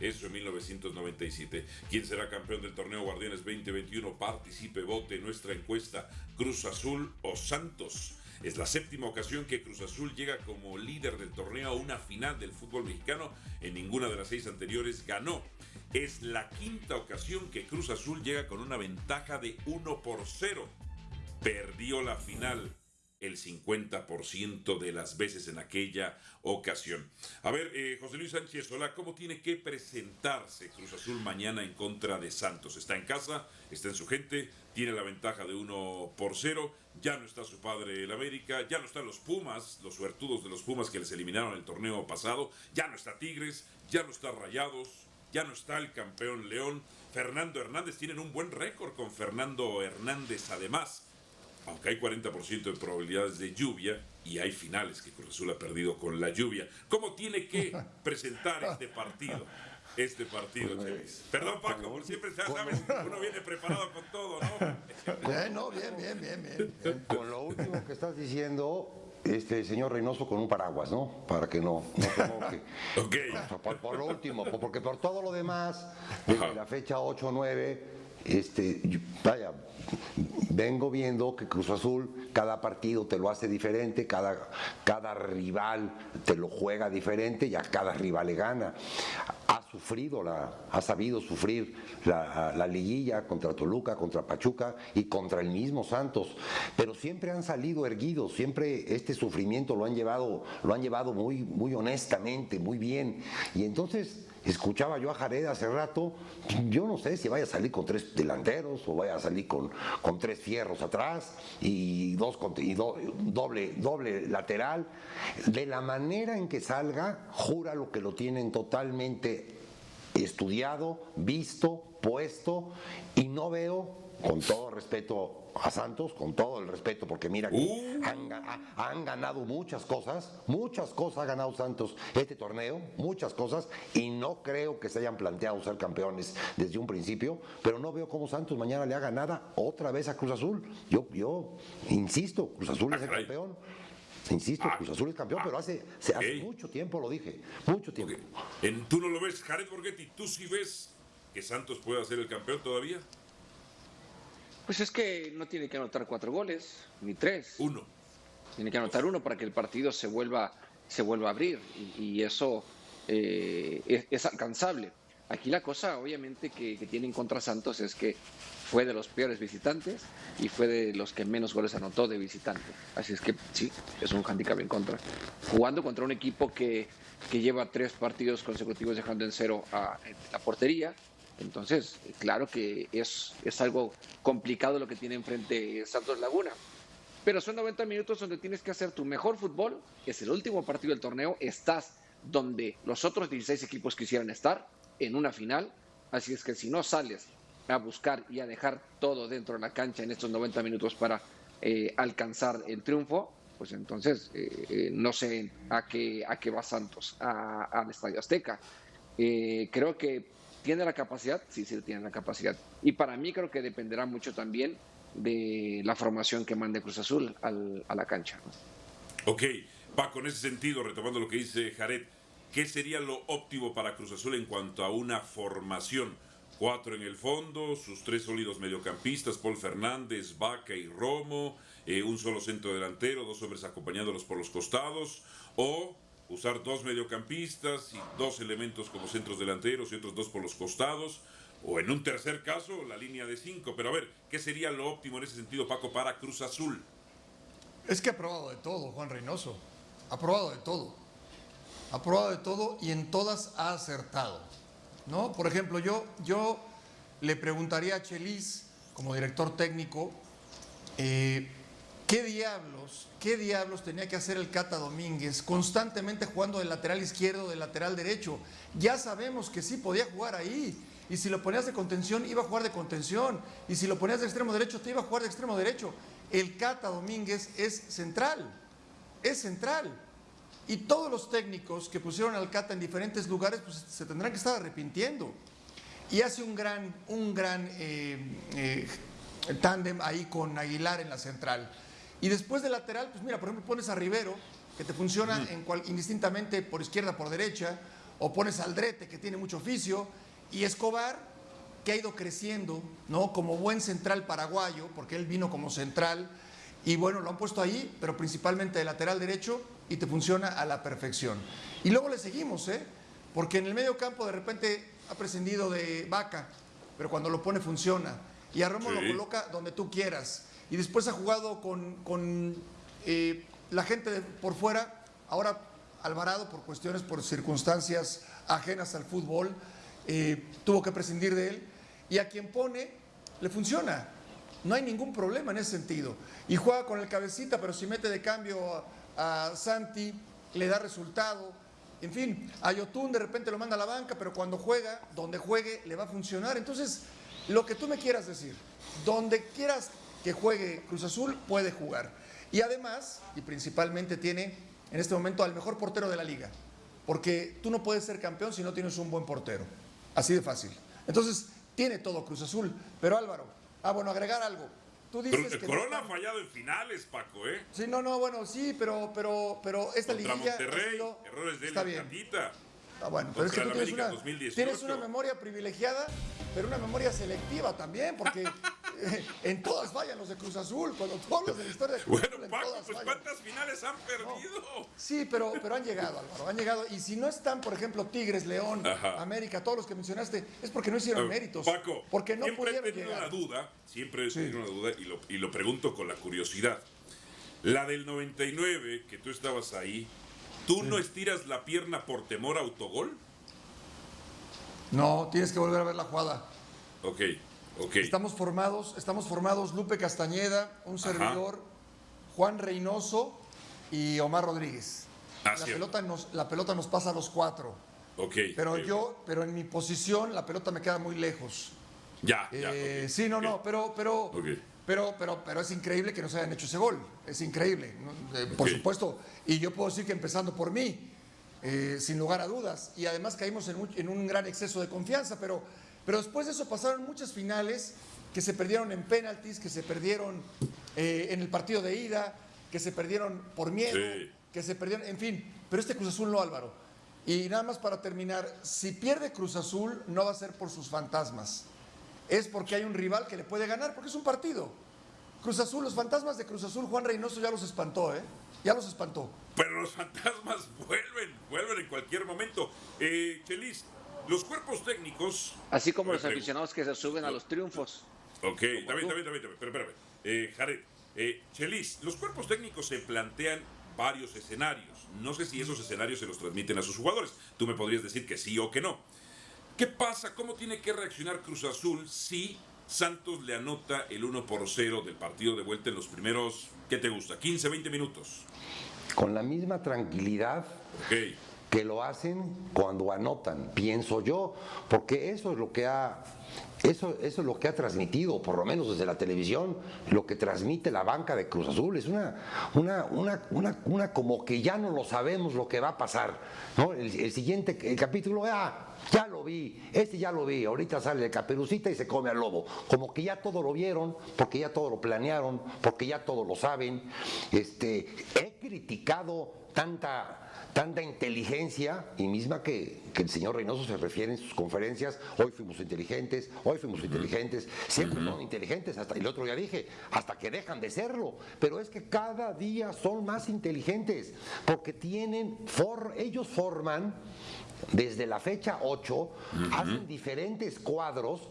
eso en 1997. ¿Quién será campeón del torneo Guardianes 2021? Participe, vote en nuestra encuesta Cruz Azul o Santos. Es la séptima ocasión que Cruz Azul llega como líder del torneo a una final del fútbol mexicano. En ninguna de las seis anteriores ganó. Es la quinta ocasión que Cruz Azul llega con una ventaja de 1 por 0. Perdió la final el 50% de las veces en aquella ocasión. A ver, eh, José Luis Sánchez, ¿cómo tiene que presentarse Cruz Azul mañana en contra de Santos? Está en casa, está en su gente, tiene la ventaja de 1 por 0, ya no está su padre el América, ya no están los Pumas, los suertudos de los Pumas que les eliminaron el torneo pasado, ya no está Tigres, ya no está Rayados, ya no está el campeón León, Fernando Hernández, tienen un buen récord con Fernando Hernández además aunque hay 40% de probabilidades de lluvia y hay finales que Cruz Azul ha perdido con la lluvia. ¿Cómo tiene que presentar este partido? Este partido, pues, Perdón, Paco, por siempre ya sabes, uno viene preparado con todo, ¿no? Bien, no, bien, bien, bien, bien. Con lo último que estás diciendo, este señor Reynoso con un paraguas, ¿no? Para que no, no ok. Por, lo último, porque por todo lo demás, desde la fecha 8 9, este, vaya, vengo viendo que Cruz Azul cada partido te lo hace diferente, cada, cada rival te lo juega diferente y a cada rival le gana. Ha sufrido, la, ha sabido sufrir la, la liguilla contra Toluca, contra Pachuca y contra el mismo Santos, pero siempre han salido erguidos, siempre este sufrimiento lo han llevado, lo han llevado muy, muy honestamente, muy bien. Y entonces escuchaba yo a Jared hace rato, yo no sé si vaya a salir con tres delanteros o vaya a salir con, con tres fierros atrás y dos y doble, doble lateral. De la manera en que salga, jura lo que lo tienen totalmente estudiado, visto, puesto y no veo con todo respeto a Santos, con todo el respeto, porque mira que uh. han, ganado muchas cosas, muchas cosas ha ganado Santos este torneo, muchas cosas, y no creo que se hayan planteado ser campeones desde un principio, pero no veo cómo Santos mañana le haga nada otra vez a Cruz Azul. Yo, yo insisto, Cruz Azul es el campeón. Insisto, ah. Cruz Azul es campeón, pero hace, hace mucho tiempo lo dije, mucho tiempo. En, ¿Tú no lo ves, Jared Borghetti? ¿Tú sí ves que Santos pueda ser el campeón todavía? Pues es que no tiene que anotar cuatro goles, ni tres. Uno. Tiene que anotar uno para que el partido se vuelva, se vuelva a abrir y, eso eh, es, alcanzable. Aquí la cosa, obviamente, que, que, tiene en contra Santos es que fue de los peores visitantes y fue de los que menos goles anotó de visitante. Así es que sí, es un handicap en contra. Jugando contra un equipo que, que lleva tres partidos consecutivos dejando en cero a la portería, entonces, claro que es, es algo complicado lo que tiene enfrente Santos Laguna. Pero son 90 minutos donde tienes que hacer tu mejor fútbol. Es el último partido del torneo. Estás donde los otros 16 equipos quisieran estar, en una final. Así es que si no sales a buscar y a dejar todo dentro de la cancha en estos 90 minutos para eh, alcanzar el triunfo, pues entonces eh, eh, no sé a qué, a qué va Santos, al Estadio Azteca. creo que ¿Tiene la capacidad? Sí, sí, tiene la capacidad. Y para mí creo que dependerá mucho también de la formación que mande Cruz Azul a la cancha. Ok, Paco, en ese sentido, retomando lo que dice Jared, ¿qué sería lo óptimo para Cruz Azul en cuanto a una formación? Cuatro en el fondo, sus tres sólidos mediocampistas, Paul Fernández, Vaca y Romo, eh, un solo centro delantero, dos hombres acompañándolos por los costados, o usar dos mediocampistas y dos elementos como centros delanteros y otros dos por los costados, o en un tercer caso la línea de cinco. Pero a ver, ¿qué sería lo óptimo en ese sentido, Paco, para Cruz Azul? Es que ha probado de todo, Juan Reynoso. Ha probado de todo. Ha probado de todo y en todas ha acertado. ¿no? Por ejemplo, yo, yo le preguntaría a Chelis, como director técnico, eh, ¿Qué diablos, qué diablos tenía que hacer el Cata Domínguez constantemente jugando de lateral izquierdo, de lateral derecho? Ya sabemos que sí podía jugar ahí. Y si lo ponías de contención, iba a jugar de contención. Y si lo ponías de extremo derecho, te iba a jugar de extremo derecho. El Cata Domínguez es central. Es central. Y todos los técnicos que pusieron al Cata en diferentes lugares, pues se tendrán que estar arrepintiendo. Y hace un gran, un gran eh, eh, tándem ahí con Aguilar en la central. Y después de lateral, pues mira, por ejemplo, pones a Rivero, que te funciona en cual, indistintamente por izquierda, por derecha, o pones Aldrete, que tiene mucho oficio, y Escobar, que ha ido creciendo, ¿no? Como buen central paraguayo, porque él vino como central, y bueno, lo han puesto ahí, pero principalmente de lateral derecho, y te funciona a la perfección. Y luego le seguimos, ¿eh? Porque en el medio campo de repente ha prescindido de Vaca, pero cuando lo pone funciona. Y a Romo Sí. lo coloca donde tú quieras. Y después ha jugado con, con, eh, la gente de- por fuera. Ahora Alvarado, por cuestiones, por circunstancias ajenas al fútbol, eh, tuvo que prescindir de él. Y a quien pone, le funciona. No hay ningún problema en ese sentido. Y juega con el cabecita, pero si mete de cambio a, Santi, le da resultado. En fin, a Yotun de repente lo manda a la banca, pero cuando juega, donde juegue, le va a funcionar. Entonces, lo que tú me quieras decir, donde quieras que juegue Cruz Azul, puede jugar. Y además, y principalmente tiene en este momento al mejor portero de la liga. Porque tú no puedes ser campeón si no tienes un buen portero. Así de fácil. Entonces, tiene todo Cruz Azul. Pero Álvaro, ah, bueno, agregar algo. Tú dices Pero que no Corona ha fallado en finales, Paco, ¿eh? Sí, no, no, bueno, sí, pero, pero, pero esta Contra liguilla ha Monterrey, sido- errores de él está en bien. Catita. Ah, bueno, pero es que tú tienes una, 2018. tienes una memoria privilegiada, pero una memoria selectiva también, porque eh, en todas fallan los de Cruz Azul. Cuando tú hablas de la historia de Cruz Bueno, Azul, en Paco, pues fallan. ¿cuántas finales han perdido? Sí, pero, pero han llegado, Álvaro, han llegado. Y si no están, por ejemplo, Tigres, León, Ajá. América, todos los que mencionaste, es porque no hicieron méritos. Paco, porque no siempre he tenido llegar. una duda, siempre he Sí. tenido una duda y lo, y lo pregunto con la curiosidad. La del 99, que tú estabas ahí, ¿tú no estiras la pierna por temor a autogol? No, tienes que volver a ver la jugada. Ok, ok. Estamos formados, estamos formados Lupe Castañeda, un servidor, Juan Reynoso y Omar Rodríguez. Ah, la, pelota nos, la pelota nos pasa a los cuatro. Ok. Pero yo, pero en mi posición, la pelota me queda muy lejos. Ya, ya. Eh, sí, no, no, pero, pero, Ok. Pero, pero, pero es increíble que nos hayan hecho ese gol. Es increíble, ¿no? Eh, por supuesto. Y yo puedo decir que empezando por mí, eh, sin lugar a dudas. Y además caímos en, un gran exceso de confianza. Pero, pero después de eso pasaron muchas finales que se perdieron en penaltis, que se perdieron eh, en el partido de ida, que se perdieron por miedo, Sí. que se perdieron, en fin. Pero este Cruz Azul no, Álvaro. Y nada más para terminar, si pierde Cruz Azul, no va a ser por sus fantasmas es porque hay un rival que le puede ganar, porque es un partido. Cruz Azul, los fantasmas de Cruz Azul, Juan Reynoso ya los espantó, ¿eh? Ya los espantó. Pero los fantasmas vuelven, vuelven en cualquier momento. Eh, Chelis, los cuerpos técnicos. Así como los aficionados que se suben a los triunfos. Ok, también, también, también, también, pero espérame. Eh, Jared, eh, Chelis, los cuerpos técnicos se plantean varios escenarios. No sé si esos escenarios se los transmiten a sus jugadores. Tú me podrías decir que sí o que no. ¿Qué pasa? ¿Cómo tiene que reaccionar Cruz Azul si Santos le anota el 1 por 0 del partido de vuelta en los primeros, ¿qué te gusta? 15, 20 minutos. Con la misma tranquilidad Ok. Que lo hacen cuando anotan, pienso yo, porque eso es lo que ha eso, eso es lo que ha transmitido, por lo menos desde la televisión, lo que transmite la banca de Cruz Azul. Es una, una, una, una, una como que ya no lo sabemos lo que va a pasar. ¿no? El, el siguiente el capítulo, ah, ya lo vi, este ya lo vi, ahorita sale de caperucita y se come al lobo. Como que ya todo lo vieron, porque ya todo lo planearon, porque ya todo lo saben. Este, he criticado tanta tanta inteligencia y misma que, que el señor Reynoso se refiere en sus conferencias, hoy fuimos inteligentes, hoy fuimos inteligentes, siempre son inteligentes, hasta el otro día dije, hasta que dejan de serlo, pero es que cada día son más inteligentes, porque tienen, for, ellos forman desde la fecha 8, hacen diferentes cuadros